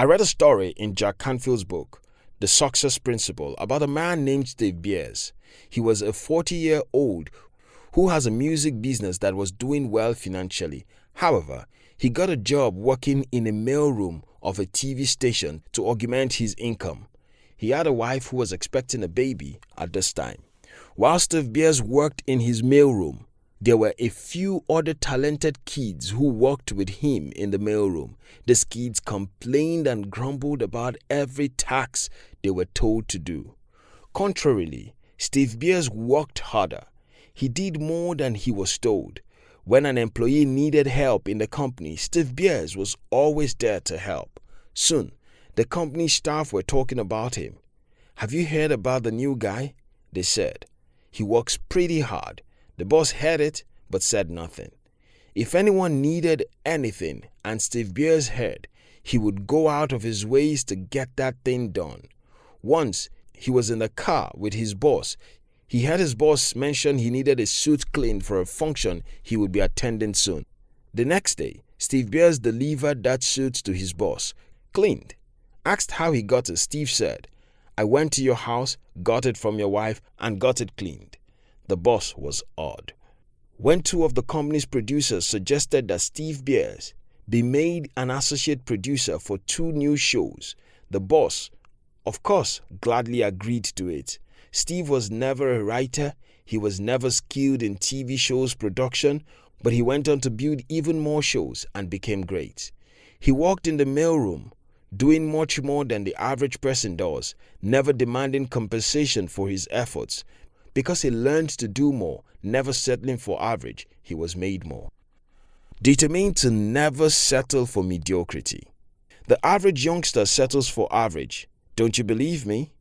I read a story in Jack Canfield's book, The Success Principle, about a man named Steve Beers. He was a 40 year old who has a music business that was doing well financially. However, he got a job working in a mailroom of a TV station to augment his income. He had a wife who was expecting a baby at this time. While Steve Beers worked in his mailroom, there were a few other talented kids who worked with him in the mailroom. These kids complained and grumbled about every task they were told to do. Contrarily, Steve Beers worked harder. He did more than he was told. When an employee needed help in the company, Steve Beers was always there to help. Soon, the company staff were talking about him. Have you heard about the new guy? They said. He works pretty hard. The boss heard it but said nothing. If anyone needed anything and Steve Beers heard, he would go out of his ways to get that thing done. Once he was in the car with his boss. He heard his boss mention he needed a suit cleaned for a function he would be attending soon. The next day, Steve Beers delivered that suit to his boss, cleaned. Asked how he got it, Steve said, I went to your house, got it from your wife, and got it cleaned. The boss was awed. When two of the company's producers suggested that Steve Beers be made an associate producer for two new shows, the boss, of course, gladly agreed to it. Steve was never a writer, he was never skilled in TV shows production, but he went on to build even more shows and became great. He worked in the mailroom, doing much more than the average person does, never demanding compensation for his efforts, because he learned to do more, never settling for average, he was made more. Determined to never settle for mediocrity. The average youngster settles for average. Don't you believe me?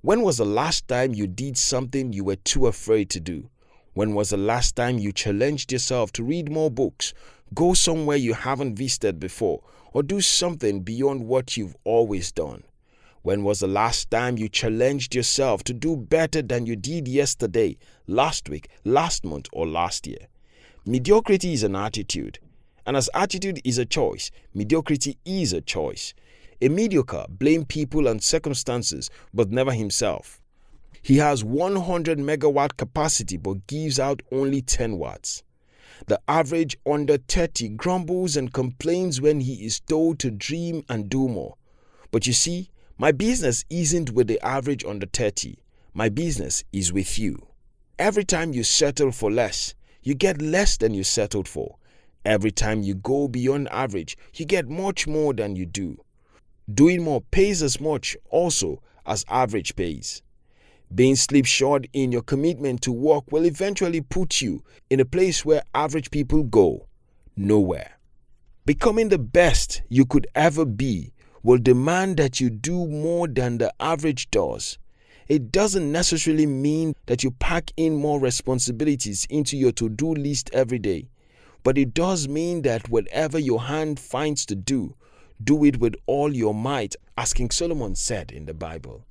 When was the last time you did something you were too afraid to do? When was the last time you challenged yourself to read more books, go somewhere you haven't visited before, or do something beyond what you've always done? When was the last time you challenged yourself to do better than you did yesterday, last week, last month, or last year? Mediocrity is an attitude. And as attitude is a choice, mediocrity is a choice. A mediocre blames people and circumstances, but never himself. He has 100 megawatt capacity but gives out only 10 watts. The average under 30 grumbles and complains when he is told to dream and do more. But you see, my business isn't with the average under 30. My business is with you. Every time you settle for less, you get less than you settled for. Every time you go beyond average, you get much more than you do. Doing more pays as much also as average pays. Being slipshod in your commitment to work will eventually put you in a place where average people go nowhere. Becoming the best you could ever be will demand that you do more than the average does. It doesn't necessarily mean that you pack in more responsibilities into your to do list every day, but it does mean that whatever your hand finds to do, do it with all your might, as King Solomon said in the Bible.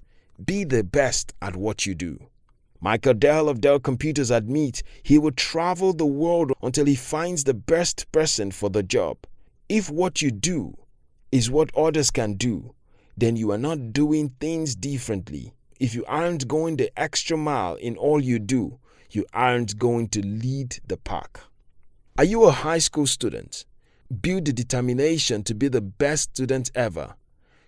Be the best at what you do. Michael Dell of Dell Computers admits he will travel the world until he finds the best person for the job. If what you do is what others can do, then you are not doing things differently. If you aren't going the extra mile in all you do, you aren't going to lead the pack. Are you a high school student? Build the determination to be the best student ever.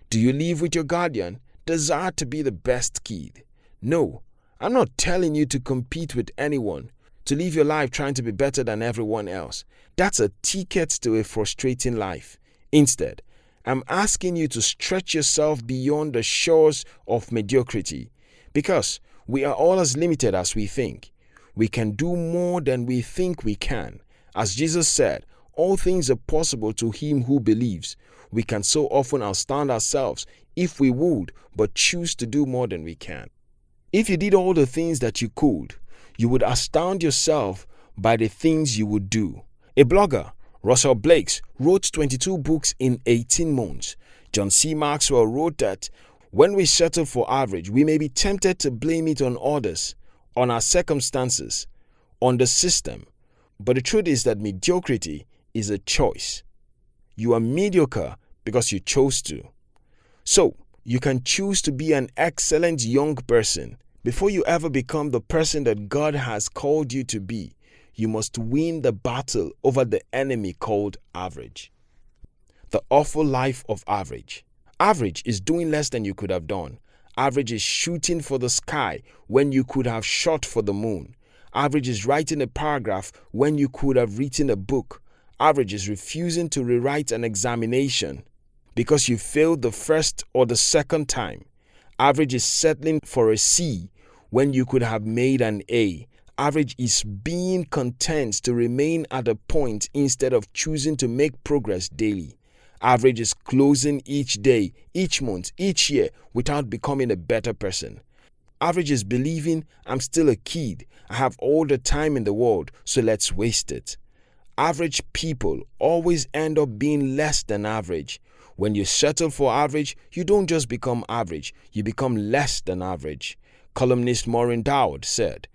Do you live with your guardian? Desire to be the best kid? No, I'm not telling you to compete with anyone, to live your life trying to be better than everyone else. That's a ticket to a frustrating life. Instead, I'm asking you to stretch yourself beyond the shores of mediocrity because we are all as limited as we think. We can do more than we think we can. As Jesus said, all things are possible to him who believes. We can so often outstand ourselves if we would, but choose to do more than we can. If you did all the things that you could, you would astound yourself by the things you would do. A blogger Russell Blakes wrote 22 books in 18 months. John C. Maxwell wrote that when we settle for average, we may be tempted to blame it on others, on our circumstances, on the system. But the truth is that mediocrity is a choice. You are mediocre because you chose to. So, you can choose to be an excellent young person. Before you ever become the person that God has called you to be, you must win the battle over the enemy called average. The awful life of average. Average is doing less than you could have done. Average is shooting for the sky when you could have shot for the moon. Average is writing a paragraph when you could have written a book. Average is refusing to rewrite an examination because you failed the first or the second time. Average is settling for a C when you could have made an A. Average is being content to remain at a point instead of choosing to make progress daily. Average is closing each day, each month, each year without becoming a better person. Average is believing I'm still a kid, I have all the time in the world, so let's waste it. Average people always end up being less than average. When you settle for average, you don't just become average, you become less than average. Columnist Maureen Dowd said,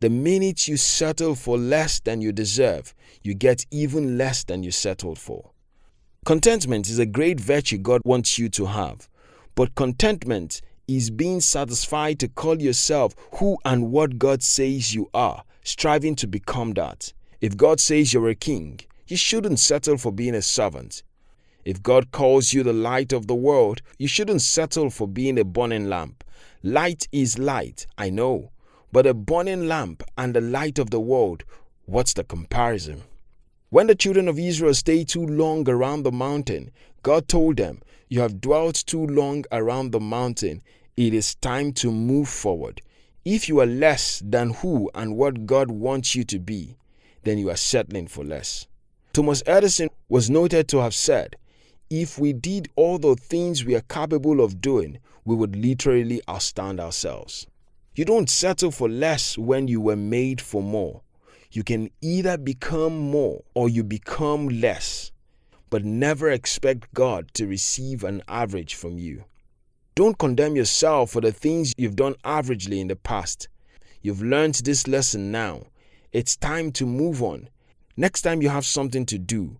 The minute you settle for less than you deserve, you get even less than you settled for. Contentment is a great virtue God wants you to have, but contentment is being satisfied to call yourself who and what God says you are, striving to become that. If God says you're a king, you shouldn't settle for being a servant. If God calls you the light of the world, you shouldn't settle for being a burning lamp. Light is light, I know, but a burning lamp and the light of the world, what's the comparison? When the children of Israel stayed too long around the mountain, God told them, You have dwelt too long around the mountain. It is time to move forward. If you are less than who and what God wants you to be, then you are settling for less. Thomas Edison was noted to have said, If we did all the things we are capable of doing, we would literally outstand ourselves. You don't settle for less when you were made for more. You can either become more or you become less, but never expect God to receive an average from you. Don't condemn yourself for the things you've done averagely in the past. You've learned this lesson now. It's time to move on. Next time you have something to do,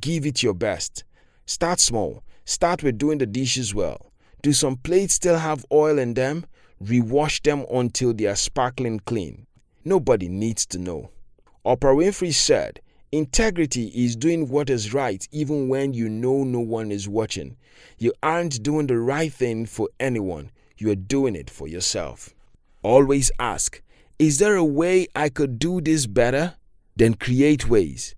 give it your best. Start small. Start with doing the dishes well. Do some plates still have oil in them? Rewash them until they are sparkling clean. Nobody needs to know. Oprah Winfrey said, Integrity is doing what is right even when you know no one is watching. You aren't doing the right thing for anyone, you are doing it for yourself. Always ask, Is there a way I could do this better? Then create ways.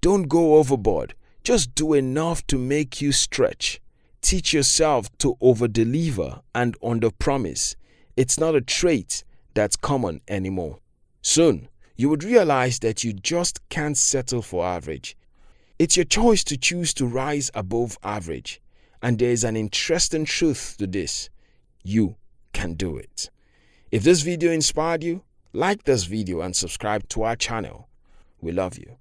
Don't go overboard, just do enough to make you stretch. Teach yourself to over deliver and under promise. It's not a trait that's common anymore. Soon, you would realize that you just can't settle for average. It's your choice to choose to rise above average. And there is an interesting truth to this. You can do it. If this video inspired you, like this video and subscribe to our channel. We love you.